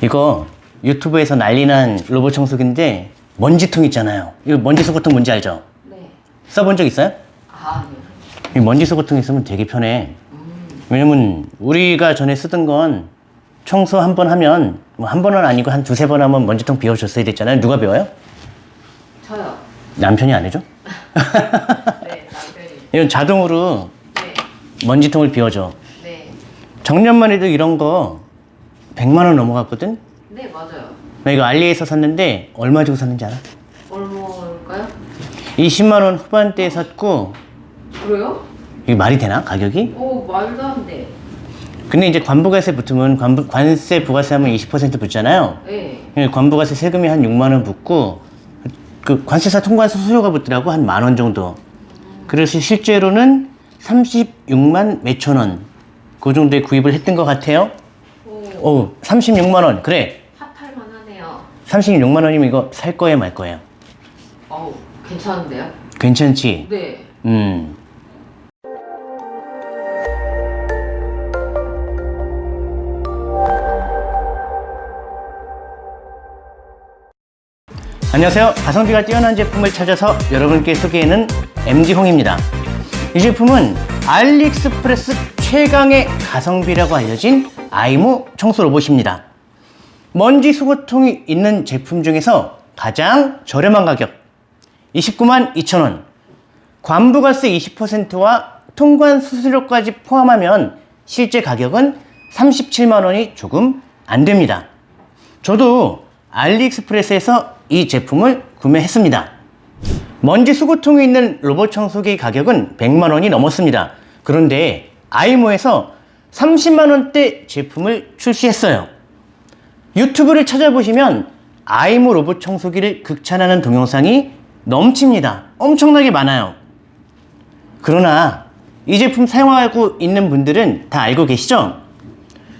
이거 유튜브에서 난리난 로봇 청소기인데 먼지통 있잖아요. 이거 먼지 수거통 뭔지 알죠? 네. 써본 적 있어요? 아, 네. 이 먼지 수거통 있으면 되게 편해. 왜냐면 우리가 전에 쓰던 건 청소 한 번 하면 뭐 한 번은 아니고 한 두세 번 하면 먼지통 비워줬어야 됐잖아요. 누가 비워요? 저요. 남편이 안 해줘? 네, 남편이. 이건 자동으로 네. 먼지통을 비워줘. 네. 작년만 해도 이런 거 100만 원 넘어갔거든? 네, 맞아요. 나 이거 알리에서 샀는데 얼마 주고 샀는지 알아? 얼마일까요? 20만 원 후반대에 샀고 그래요? 이게 말이 되나 가격이? 오, 말도 안 돼. 근데 이제 관부가세 붙으면 관부, 관세 부가세 하면 20% 붙잖아요. 네. 예, 관부가세 세금이 한 6만 원 붙고 그 관세사 통관 수수료가 붙더라고 한 만 원 정도. 그래서 실제로는 36만 몇천 원. 그 정도에 구입을 했던 것 같아요. 오, 오, 36만 원. 그래. 핫할만 하네요. 36만 원이면 이거 살 거예요, 말 거예요? 어우, 괜찮은데요? 괜찮지? 네. 음. 안녕하세요. 가성비가 뛰어난 제품을 찾아서 여러분께 소개하는 MD홍입니다. 이 제품은 알리익스프레스 최강의 가성비라고 알려진 아이모 청소 로봇입니다. 먼지 수거통이 있는 제품 중에서 가장 저렴한 가격 29만 2천원 관부가세 20%와 통관 수수료까지 포함하면 실제 가격은 37만 원이 조금 안 됩니다. 저도 알리익스프레스에서 이 제품을 구매했습니다. 먼지 수거통이 있는 로봇 청소기 가격은 100만 원이 넘었습니다. 그런데 아이모에서 30만 원대 제품을 출시했어요. 유튜브를 찾아보시면 아이모 로봇 청소기를 극찬하는 동영상이 넘칩니다. 엄청나게 많아요. 그러나 이 제품 사용하고 있는 분들은 다 알고 계시죠?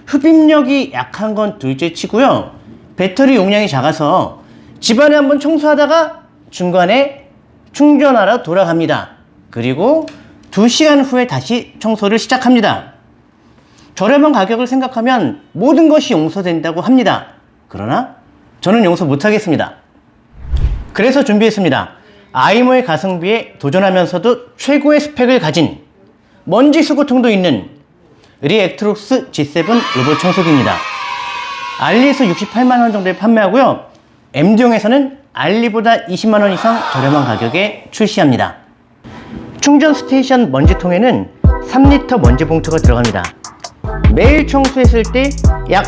흡입력이 약한 건 둘째 치고요. 배터리 용량이 작아서 집안에 한번 청소하다가 중간에 충전하러 돌아갑니다. 그리고 2시간 후에 다시 청소를 시작합니다. 저렴한 가격을 생각하면 모든 것이 용서된다고 합니다. 그러나 저는 용서 못하겠습니다. 그래서 준비했습니다. 아이모의 가성비에 도전하면서도 최고의 스펙을 가진 먼지 수거통도 있는 리액트록스 G7 로봇 청소기입니다. 알리에서 68만원 정도에 판매하고요. MD용에서는 알리보다 20만원 이상 저렴한 가격에 출시합니다. 충전 스테이션 먼지통에는 3리터 먼지 봉투가 들어갑니다. 매일 청소했을 때 약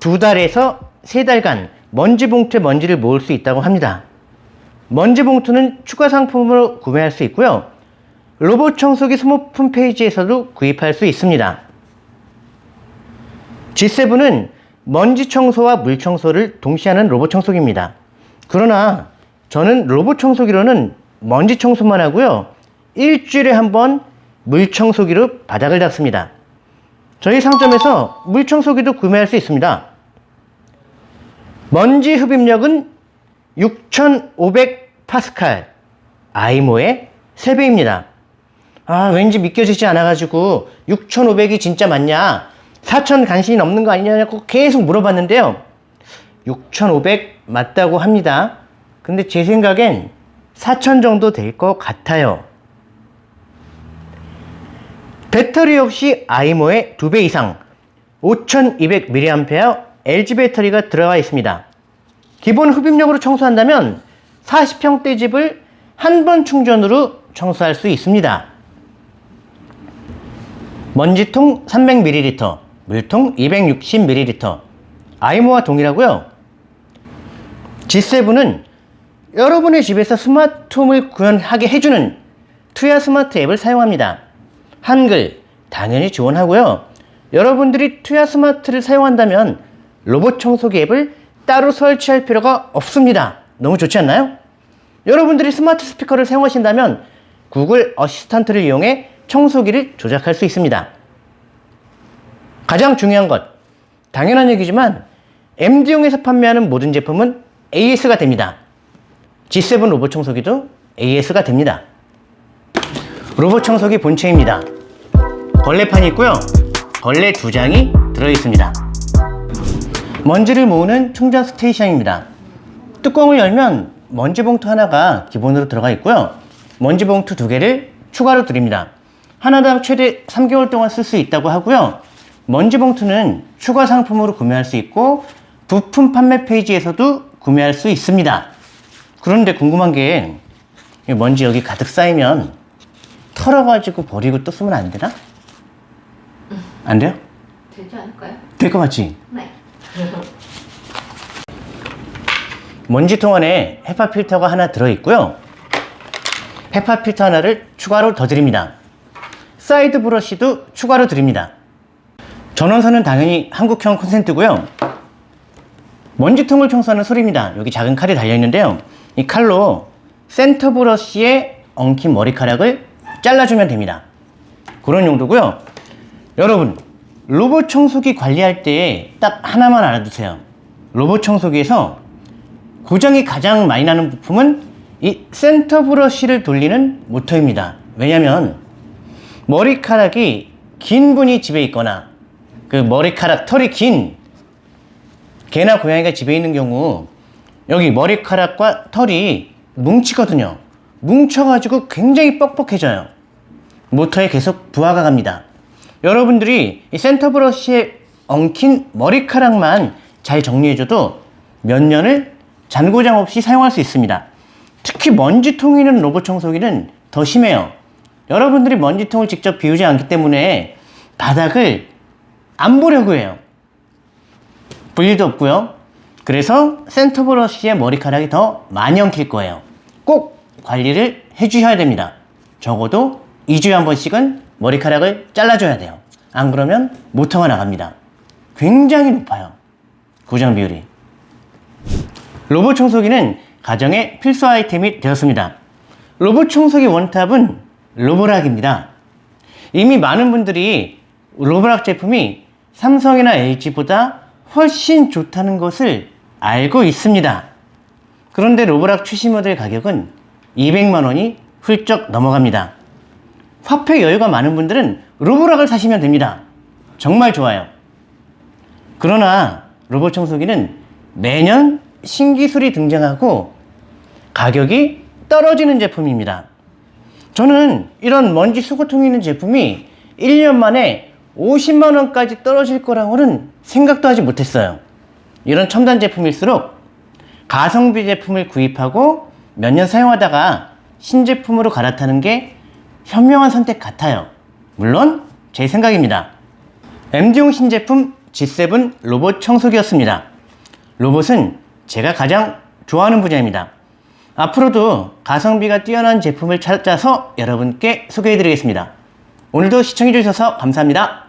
두 달에서 세 달간 먼지 봉투에 먼지를 모을 수 있다고 합니다. 먼지 봉투는 추가 상품으로 구매할 수 있고요. 로봇 청소기 소모품 페이지에서도 구입할 수 있습니다. G7은 먼지 청소와 물 청소를 동시에 하는 로봇 청소기입니다. 그러나 저는 로봇 청소기로는 먼지 청소만 하고요. 일주일에 한 번 물 청소기로 바닥을 닦습니다. 저희 상점에서 물 청소기도 구매할 수 있습니다. 먼지 흡입력은 6500 파스칼 아이모의 3배입니다. 아 왠지 믿겨지지 않아가지고 6500이 진짜 맞냐 4000 간신히 넘는 거 아니냐고 계속 물어봤는데요 6500 맞다고 합니다 근데 제 생각엔 4000 정도 될 것 같아요 배터리 역시 아이모의 2배 이상 5200mAh LG 배터리가 들어가 있습니다 기본 흡입력으로 청소한다면 40평대 집을 한 번 충전으로 청소할 수 있습니다. 먼지통 300ml, 물통 260ml, 아이모와 동일하고요. G7은 여러분의 집에서 스마트홈을 구현하게 해주는 투야 스마트 앱을 사용합니다. 한글 당연히 지원하고요. 여러분들이 투야 스마트를 사용한다면 로봇 청소기 앱을 따로 설치할 필요가 없습니다. 너무 좋지 않나요? 여러분들이 스마트 스피커를 사용하신다면 구글 어시스턴트를 이용해 청소기를 조작할 수 있습니다. 가장 중요한 것, 당연한 얘기지만 MD용에서 판매하는 모든 제품은 AS가 됩니다. G7 로봇 청소기도 AS가 됩니다. 로봇 청소기 본체입니다. 걸레판이 있고요. 걸레 두 장이 들어있습니다. 먼지를 모으는 충전 스테이션입니다. 뚜껑을 열면 먼지 봉투 하나가 기본으로 들어가 있고요. 먼지 봉투 두 개를 추가로 드립니다. 하나당 최대 3개월 동안 쓸 수 있다고 하고요. 먼지 봉투는 추가 상품으로 구매할 수 있고 부품 판매 페이지에서도 구매할 수 있습니다. 그런데 궁금한 게이 먼지 여기 가득 쌓이면 털어가지고 버리고 또 쓰면 안 되나? 안 돼요? 되지 않을까요? 될 것 같지? 네. 먼지통 안에 HEPA 필터가 하나 들어있고요. HEPA 필터 하나를 추가로 더 드립니다. 사이드 브러쉬도 추가로 드립니다. 전원선은 당연히 한국형 콘센트고요. 먼지통을 청소하는 소리입니다. 여기 작은 칼이 달려있는데요. 이 칼로 센터 브러쉬에 엉킨 머리카락을 잘라주면 됩니다. 그런 용도고요. 여러분, 로봇 청소기 관리할 때 딱 하나만 알아두세요. 로봇 청소기에서 고장이 가장 많이 나는 부품은 이 센터 브러쉬를 돌리는 모터입니다. 왜냐면 머리카락이 긴 분이 집에 있거나 그 머리카락 털이 긴 개나 고양이가 집에 있는 경우 여기 머리카락과 털이 뭉치거든요. 뭉쳐가지고 굉장히 뻑뻑해져요. 모터에 계속 부하가 갑니다. 여러분들이 이 센터 브러쉬에 엉킨 머리카락만 잘 정리해줘도 몇 년을 잔고장 없이 사용할 수 있습니다. 특히 먼지통이 있는 로봇 청소기는 더 심해요. 여러분들이 먼지통을 직접 비우지 않기 때문에 바닥을 안 보려고 해요. 볼 일도 없고요. 그래서 센터 브러쉬에 머리카락이 더 많이 엉킬 거예요. 꼭 관리를 해주셔야 됩니다. 적어도 2주에 한 번씩은 머리카락을 잘라줘야 돼요. 안 그러면 모터가 나갑니다. 굉장히 높아요. 고장 비율이. 로봇 청소기는 가정의 필수 아이템이 되었습니다. 로봇 청소기 원탑은 로보락입니다. 이미 많은 분들이 로보락 제품이 삼성이나 LG보다 훨씬 좋다는 것을 알고 있습니다. 그런데 로보락 최신 모델 가격은 200만 원이 훌쩍 넘어갑니다. 화폐 여유가 많은 분들은 로보락을 사시면 됩니다. 정말 좋아요. 그러나 로봇 청소기는 매년 신기술이 등장하고 가격이 떨어지는 제품입니다. 저는 이런 먼지 수거통이 있는 제품이 1년 만에 50만원까지 떨어질 거라고는 생각도 하지 못했어요. 이런 첨단 제품일수록 가성비 제품을 구입하고 몇 년 사용하다가 신제품으로 갈아타는 게 현명한 선택 같아요. 물론 제 생각입니다. MD용 신제품 G7 로봇 청소기였습니다. 로봇은 제가 가장 좋아하는 분야입니다. 앞으로도 가성비가 뛰어난 제품을 찾아서 여러분께 소개해드리겠습니다. 오늘도 시청해주셔서 감사합니다.